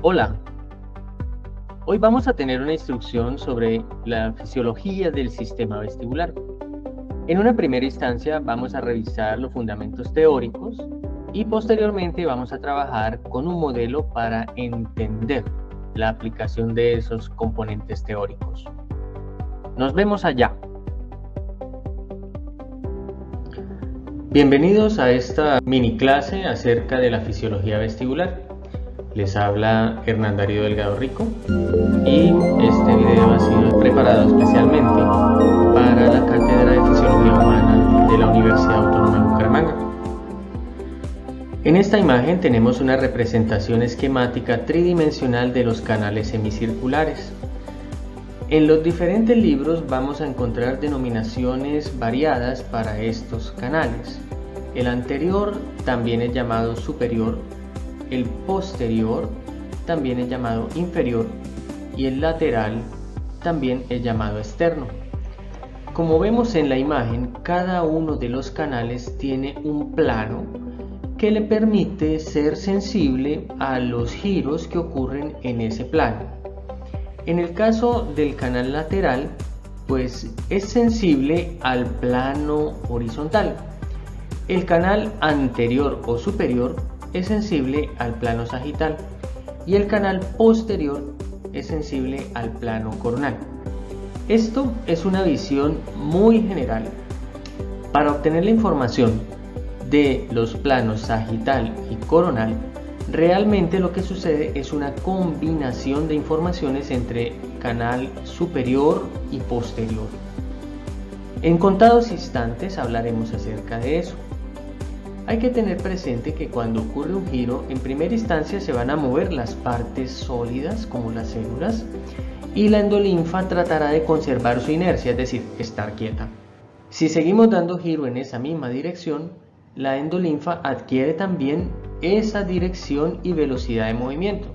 Hola, hoy vamos a tener una instrucción sobre la fisiología del sistema vestibular. En una primera instancia vamos a revisar los fundamentos teóricos y posteriormente vamos a trabajar con un modelo para entender la aplicación de esos componentes teóricos. Nos vemos allá. Bienvenidos a esta mini clase acerca de la fisiología vestibular. Les habla Hernán Darío Delgado Rico y este video ha sido preparado especialmente para la Cátedra de Fisiología Humana de la Universidad Autónoma de Bucaramanga. En esta imagen tenemos una representación esquemática tridimensional de los canales semicirculares. En los diferentes libros vamos a encontrar denominaciones variadas para estos canales. El anterior también es llamado superior el posterior también es llamado inferior y el lateral también es llamado externo. Como vemos en la imagen, cada uno de los canales tiene un plano que le permite ser sensible a los giros que ocurren en ese plano. En el caso del canal lateral, pues es sensible al plano horizontal. El canal anterior o superior es sensible al plano sagital y el canal posterior es sensible al plano coronal. Esto es una visión muy general. Para obtener la información de los planos sagital y coronal, realmente lo que sucede es una combinación de informaciones entre canal superior y posterior. En contados instantes hablaremos acerca de eso. Hay que tener presente que cuando ocurre un giro, en primera instancia se van a mover las partes sólidas como las células y la endolinfa tratará de conservar su inercia, es decir, estar quieta. Si seguimos dando giro en esa misma dirección, la endolinfa adquiere también esa dirección y velocidad de movimiento.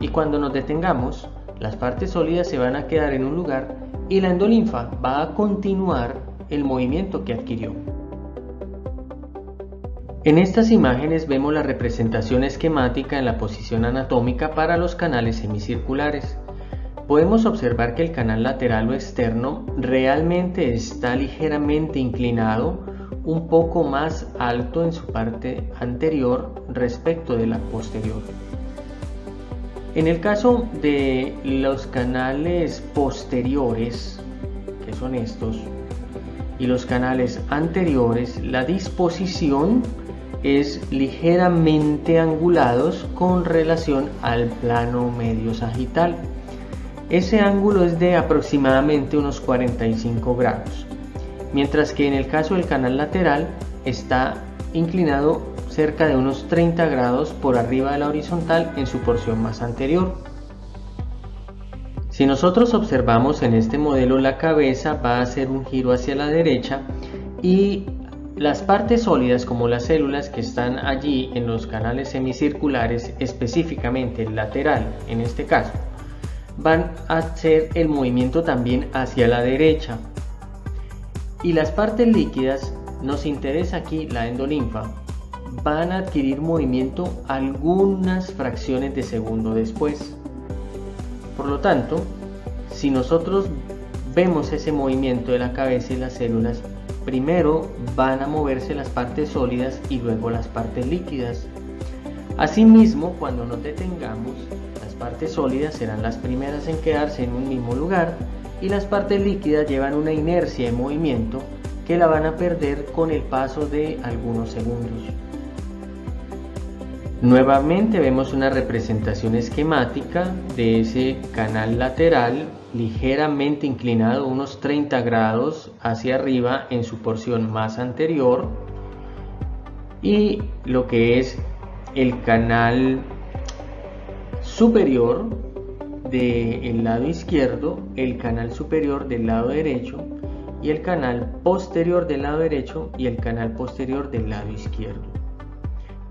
Y cuando nos detengamos, las partes sólidas se van a quedar en un lugar y la endolinfa va a continuar el movimiento que adquirió. En estas imágenes vemos la representación esquemática en la posición anatómica para los canales semicirculares. Podemos observar que el canal lateral o externo realmente está ligeramente inclinado, un poco más alto en su parte anterior respecto de la posterior. En el caso de los canales posteriores, que son estos, y los canales anteriores, la disposición es ligeramente angulados con relación al plano medio sagital. Ese ángulo es de aproximadamente unos 45 grados, mientras que en el caso del canal lateral está inclinado cerca de unos 30 grados por arriba de la horizontal en su porción más anterior. Si nosotros observamos en este modelo la cabeza va a hacer un giro hacia la derecha y las partes sólidas como las células que están allí en los canales semicirculares, específicamente el lateral en este caso, van a hacer el movimiento también hacia la derecha. Y las partes líquidas, nos interesa aquí la endolinfa, van a adquirir movimiento algunas fracciones de segundo después. Por lo tanto, si nosotros vemos ese movimiento de la cabeza y las células, Primero van a moverse las partes sólidas y luego las partes líquidas. Asimismo, cuando nos detengamos, las partes sólidas serán las primeras en quedarse en un mismo lugar y las partes líquidas llevan una inercia de movimiento que la van a perder con el paso de algunos segundos. Nuevamente vemos una representación esquemática de ese canal lateral ligeramente inclinado unos 30 grados hacia arriba en su porción más anterior y lo que es el canal superior del lado izquierdo, el canal superior del lado derecho y el canal posterior del lado derecho y el canal posterior del lado izquierdo.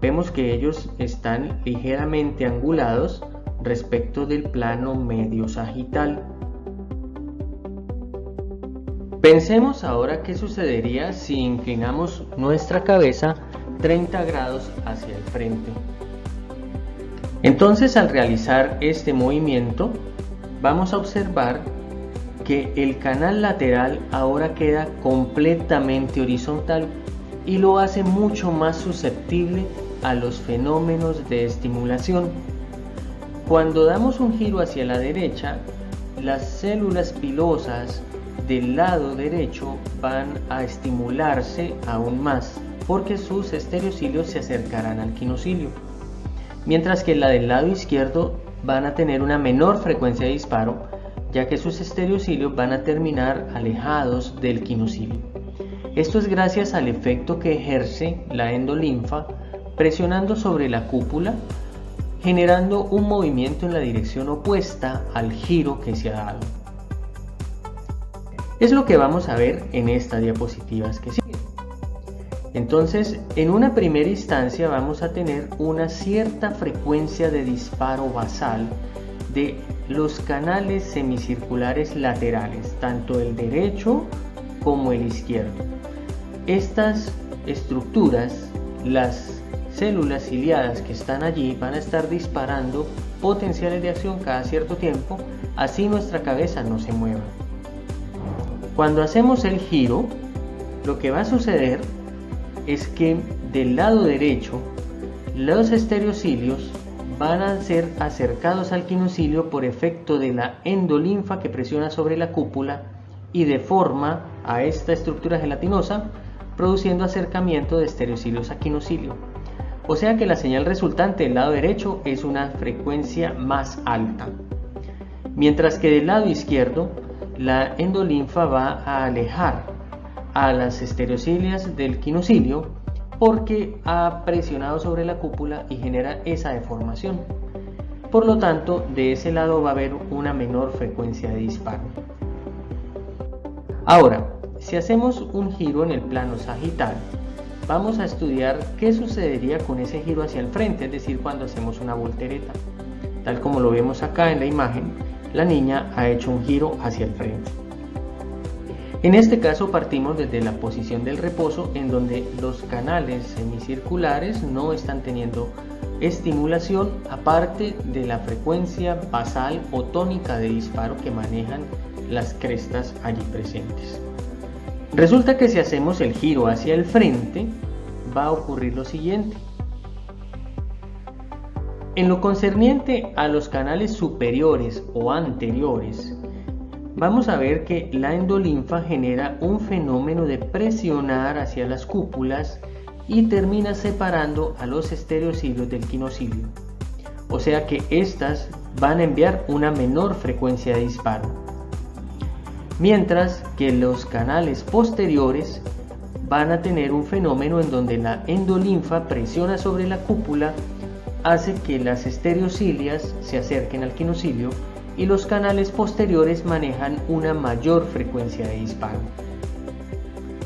Vemos que ellos están ligeramente angulados respecto del plano medio sagital. Pensemos ahora qué sucedería si inclinamos nuestra cabeza 30 grados hacia el frente. Entonces al realizar este movimiento vamos a observar que el canal lateral ahora queda completamente horizontal y lo hace mucho más susceptible a los fenómenos de estimulación. Cuando damos un giro hacia la derecha, las células pilosas del lado derecho van a estimularse aún más porque sus estereocilios se acercarán al quinocilio, mientras que la del lado izquierdo van a tener una menor frecuencia de disparo ya que sus estereocilios van a terminar alejados del quinocilio. Esto es gracias al efecto que ejerce la endolinfa presionando sobre la cúpula, generando un movimiento en la dirección opuesta al giro que se ha dado. Es lo que vamos a ver en estas diapositivas que siguen. Entonces, en una primera instancia vamos a tener una cierta frecuencia de disparo basal de los canales semicirculares laterales, tanto el derecho como el izquierdo. Estas estructuras, las células ciliadas que están allí van a estar disparando potenciales de acción cada cierto tiempo, así nuestra cabeza no se mueva. Cuando hacemos el giro, lo que va a suceder es que del lado derecho los estereocilios van a ser acercados al quinocilio por efecto de la endolinfa que presiona sobre la cúpula y deforma a esta estructura gelatinosa produciendo acercamiento de estereocilios a quinocilio. O sea que la señal resultante del lado derecho es una frecuencia más alta. Mientras que del lado izquierdo la endolinfa va a alejar a las estereocilias del quinocilio porque ha presionado sobre la cúpula y genera esa deformación. Por lo tanto, de ese lado va a haber una menor frecuencia de disparo. Ahora, si hacemos un giro en el plano sagital, vamos a estudiar qué sucedería con ese giro hacia el frente, es decir, cuando hacemos una voltereta. Tal como lo vemos acá en la imagen, la niña ha hecho un giro hacia el frente. En este caso partimos desde la posición del reposo en donde los canales semicirculares no están teniendo estimulación aparte de la frecuencia basal o tónica de disparo que manejan las crestas allí presentes. Resulta que si hacemos el giro hacia el frente va a ocurrir lo siguiente. En lo concerniente a los canales superiores o anteriores, vamos a ver que la endolinfa genera un fenómeno de presionar hacia las cúpulas y termina separando a los estereocilios del quinocilio. O sea que estas van a enviar una menor frecuencia de disparo. Mientras que los canales posteriores van a tener un fenómeno en donde la endolinfa presiona sobre la cúpula, hace que las estereocilias se acerquen al quinocilio y los canales posteriores manejan una mayor frecuencia de disparo.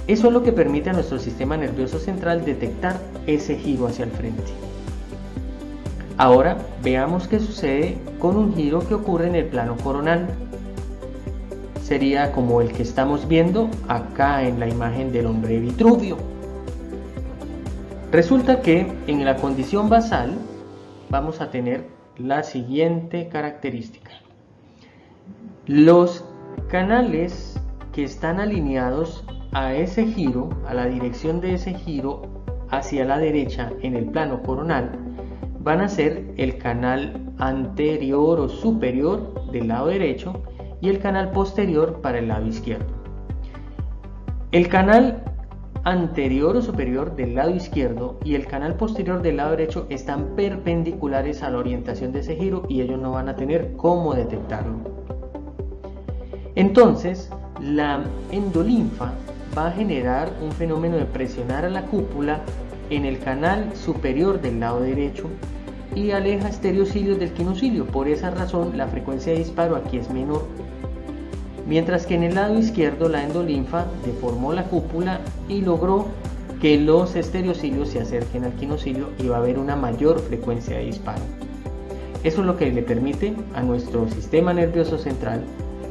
Eso es lo que permite a nuestro sistema nervioso central detectar ese giro hacia el frente. Ahora veamos qué sucede con un giro que ocurre en el plano coronal. Sería como el que estamos viendo acá en la imagen del hombre Vitruvio. Resulta que en la condición basal vamos a tener la siguiente característica. Los canales que están alineados a ese giro, a la dirección de ese giro hacia la derecha en el plano coronal, van a ser el canal anterior o superior del lado derecho y el canal posterior para el lado izquierdo. El canal anterior o superior del lado izquierdo y el canal posterior del lado derecho están perpendiculares a la orientación de ese giro y ellos no van a tener cómo detectarlo. Entonces, la endolinfa va a generar un fenómeno de presionar a la cúpula en el canal superior del lado derecho y aleja estereocilios del quinocilio. Por esa razón, la frecuencia de disparo aquí es menor. Mientras que en el lado izquierdo la endolinfa deformó la cúpula y logró que los estereocilios se acerquen al quinocilio y va a haber una mayor frecuencia de disparo. Eso es lo que le permite a nuestro sistema nervioso central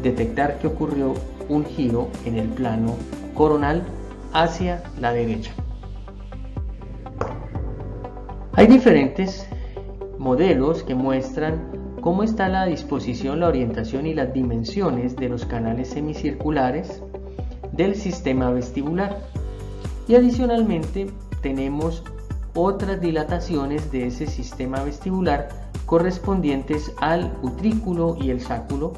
detectar que ocurrió un giro en el plano coronal hacia la derecha. Hay diferentes modelos que muestran cómo está la disposición, la orientación y las dimensiones de los canales semicirculares del sistema vestibular. Y adicionalmente tenemos otras dilataciones de ese sistema vestibular correspondientes al utrículo y el sáculo,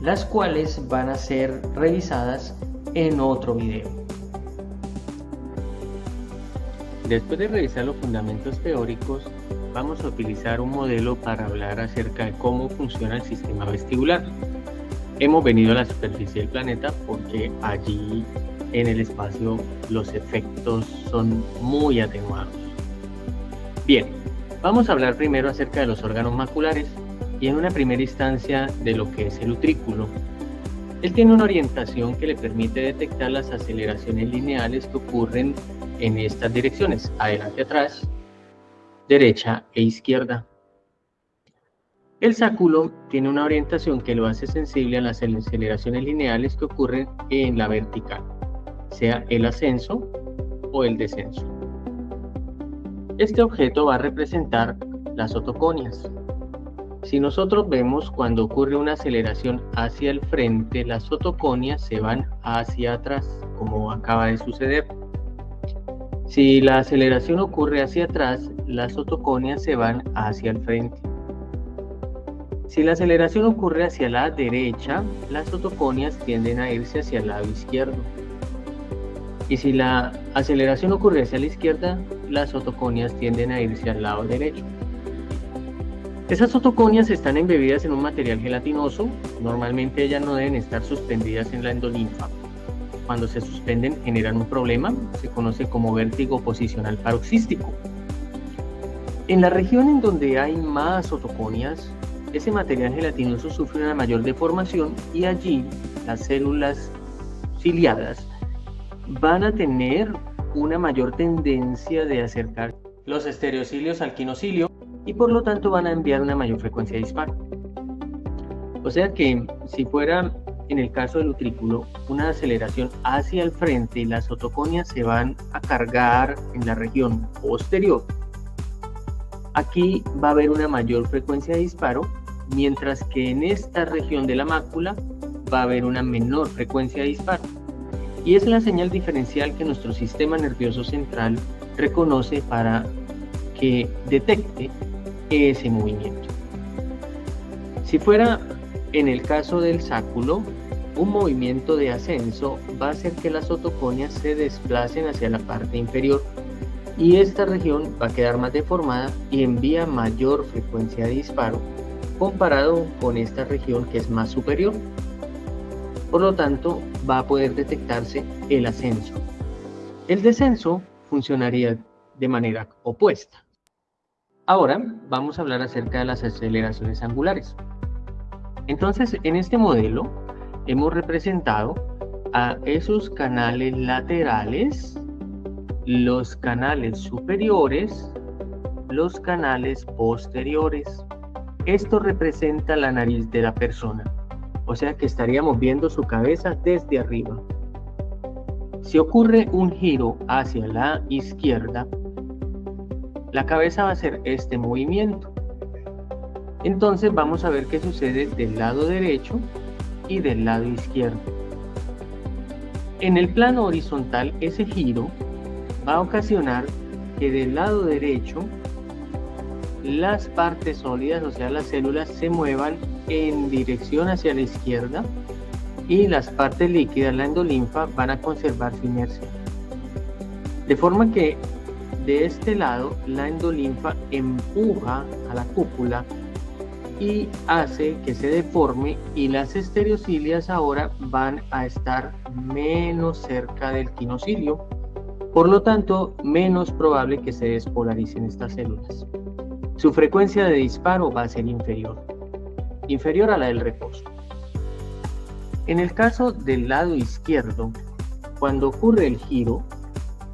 las cuales van a ser revisadas en otro video. Después de revisar los fundamentos teóricos, vamos a utilizar un modelo para hablar acerca de cómo funciona el sistema vestibular. Hemos venido a la superficie del planeta porque allí en el espacio los efectos son muy atenuados. Bien, vamos a hablar primero acerca de los órganos maculares y en una primera instancia de lo que es el utrículo. Él tiene una orientación que le permite detectar las aceleraciones lineales que ocurren en estas direcciones, adelante atrás, derecha e izquierda. El sáculo tiene una orientación que lo hace sensible a las aceleraciones lineales que ocurren en la vertical, sea el ascenso o el descenso. Este objeto va a representar las otoconias. Si nosotros vemos cuando ocurre una aceleración hacia el frente, las otoconias se van hacia atrás, como acaba de suceder. Si la aceleración ocurre hacia atrás, las otoconias se van hacia el frente. Si la aceleración ocurre hacia la derecha, las otoconias tienden a irse hacia el lado izquierdo. Y si la aceleración ocurre hacia la izquierda, las otoconias tienden a irse al lado derecho. Esas otoconias están embebidas en un material gelatinoso, normalmente ellas no deben estar suspendidas en la endolinfa cuando se suspenden generan un problema, se conoce como vértigo posicional paroxístico. En la región en donde hay más otoconias, ese material gelatinoso sufre una mayor deformación y allí las células ciliadas van a tener una mayor tendencia de acercar los estereocilios al quinocilio y por lo tanto van a enviar una mayor frecuencia de disparo. O sea que si fuera en el caso del utrículo, una aceleración hacia el frente y las otoconias se van a cargar en la región posterior. Aquí va a haber una mayor frecuencia de disparo, mientras que en esta región de la mácula va a haber una menor frecuencia de disparo. Y es la señal diferencial que nuestro sistema nervioso central reconoce para que detecte ese movimiento. Si fuera en el caso del sáculo, un movimiento de ascenso va a hacer que las otoconias se desplacen hacia la parte inferior y esta región va a quedar más deformada y envía mayor frecuencia de disparo comparado con esta región que es más superior. Por lo tanto, va a poder detectarse el ascenso. El descenso funcionaría de manera opuesta. Ahora vamos a hablar acerca de las aceleraciones angulares. Entonces, en este modelo hemos representado a esos canales laterales, los canales superiores, los canales posteriores. Esto representa la nariz de la persona, o sea que estaríamos viendo su cabeza desde arriba. Si ocurre un giro hacia la izquierda, la cabeza va a hacer este movimiento. Entonces vamos a ver qué sucede del lado derecho y del lado izquierdo. En el plano horizontal, ese giro va a ocasionar que del lado derecho las partes sólidas, o sea, las células, se muevan en dirección hacia la izquierda y las partes líquidas, la endolinfa, van a conservar su inercia. De forma que de este lado la endolinfa empuja a la cúpula y hace que se deforme y las estereocilias ahora van a estar menos cerca del quinocilio, por lo tanto menos probable que se despolaricen estas células. Su frecuencia de disparo va a ser inferior, inferior a la del reposo. En el caso del lado izquierdo, cuando ocurre el giro,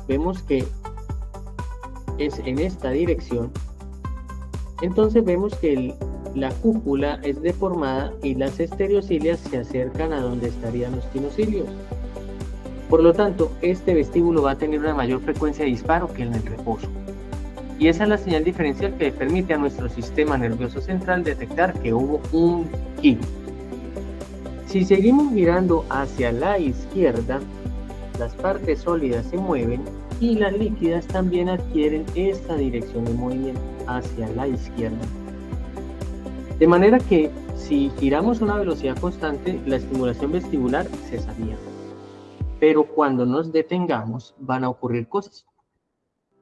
vemos que es en esta dirección, entonces vemos que la cúpula es deformada y las estereocilias se acercan a donde estarían los quinocilios. Por lo tanto, este vestíbulo va a tener una mayor frecuencia de disparo que en el reposo. Y esa es la señal diferencial que permite a nuestro sistema nervioso central detectar que hubo un giro. Si seguimos mirando hacia la izquierda, las partes sólidas se mueven y las líquidas también adquieren esta dirección de movimiento hacia la izquierda. De manera que si giramos a una velocidad constante, la estimulación vestibular cesaría. Pero cuando nos detengamos, van a ocurrir cosas.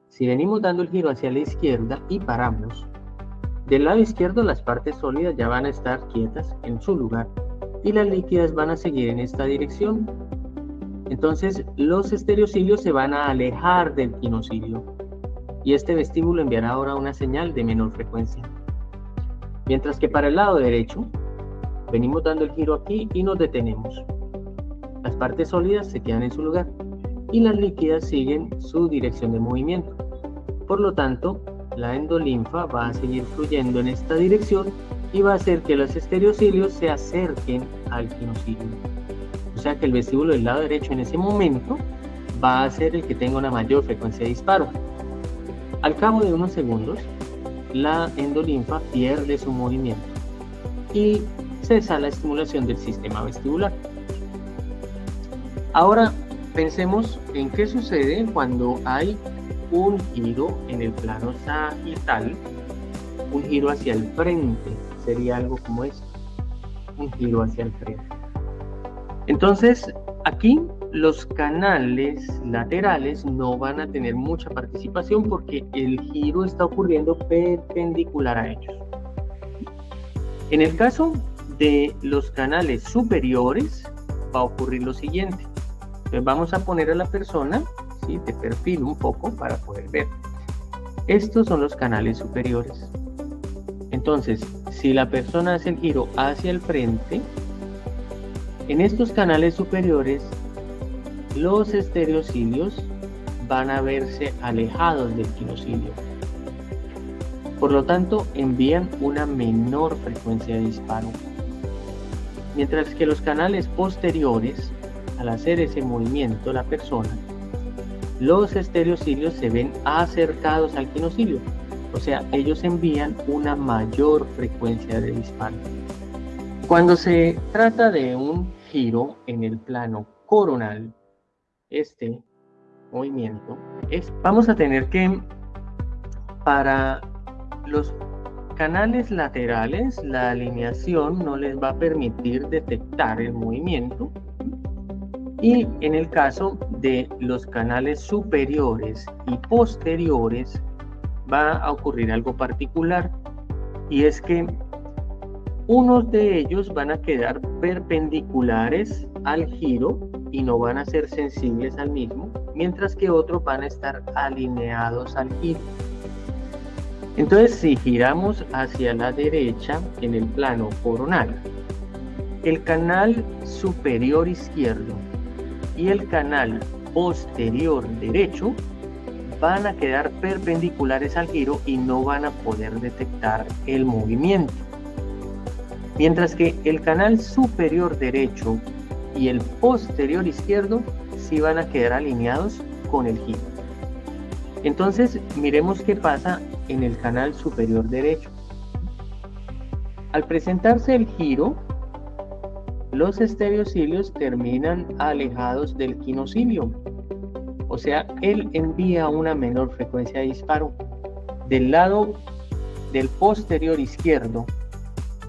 Si venimos dando el giro hacia la izquierda y paramos, del lado izquierdo las partes sólidas ya van a estar quietas en su lugar y las líquidas van a seguir en esta dirección. Entonces los estereocilios se van a alejar del quinocilio y este vestíbulo enviará ahora una señal de menor frecuencia. Mientras que para el lado derecho, venimos dando el giro aquí y nos detenemos. Las partes sólidas se quedan en su lugar y las líquidas siguen su dirección de movimiento. Por lo tanto, la endolinfa va a seguir fluyendo en esta dirección y va a hacer que los estereocilios se acerquen al quinocilio. O sea que el vestíbulo del lado derecho en ese momento va a ser el que tenga una mayor frecuencia de disparo. Al cabo de unos segundos, la endolinfa pierde su movimiento y cesa la estimulación del sistema vestibular. Ahora pensemos en qué sucede cuando hay un giro en el plano sagital, un giro hacia el frente, sería algo como esto, un giro hacia el frente. Entonces, aquí los canales laterales no van a tener mucha participación porque el giro está ocurriendo perpendicular a ellos. En el caso de los canales superiores va a ocurrir lo siguiente. Vamos a poner a la persona ¿sí? de perfil un poco para poder ver. Estos son los canales superiores. Entonces, si la persona hace el giro hacia el frente, en estos canales superiores los estereocilios van a verse alejados del quinocilio. Por lo tanto, envían una menor frecuencia de disparo. Mientras que los canales posteriores, al hacer ese movimiento la persona, los estereocilios se ven acercados al quinocilio. O sea, ellos envían una mayor frecuencia de disparo. Cuando se trata de un giro en el plano coronal, este movimiento, es, vamos a tener que, para los canales laterales, la alineación no les va a permitir detectar el movimiento. Y en el caso de los canales superiores y posteriores, va a ocurrir algo particular. Y es que unos de ellos van a quedar perpendiculares al giro y no van a ser sensibles al mismo, mientras que otros van a estar alineados al giro. Entonces, si giramos hacia la derecha en el plano coronal, el canal superior izquierdo y el canal posterior derecho van a quedar perpendiculares al giro y no van a poder detectar el movimiento. Mientras que el canal superior derecho y el posterior izquierdo sí van a quedar alineados con el giro. Entonces miremos qué pasa en el canal superior derecho. Al presentarse el giro, los estereocilios terminan alejados del quinocilio. O sea, él envía una menor frecuencia de disparo. Del lado del posterior izquierdo,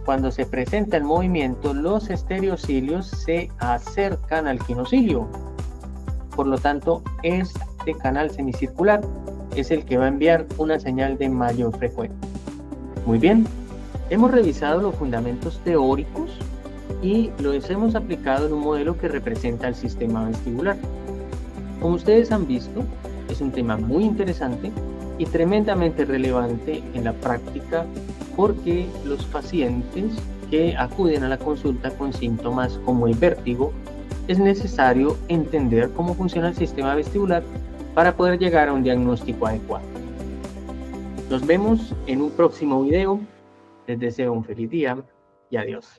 cuando se presenta el movimiento, los estereocilios se acercan al quinocilio. Por lo tanto, este canal semicircular es el que va a enviar una señal de mayor frecuencia. Muy bien, hemos revisado los fundamentos teóricos y los hemos aplicado en un modelo que representa el sistema vestibular. Como ustedes han visto, es un tema muy interesante y tremendamente relevante en la práctica porque los pacientes que acuden a la consulta con síntomas como el vértigo, es necesario entender cómo funciona el sistema vestibular para poder llegar a un diagnóstico adecuado. Nos vemos en un próximo video. Les deseo un feliz día y adiós.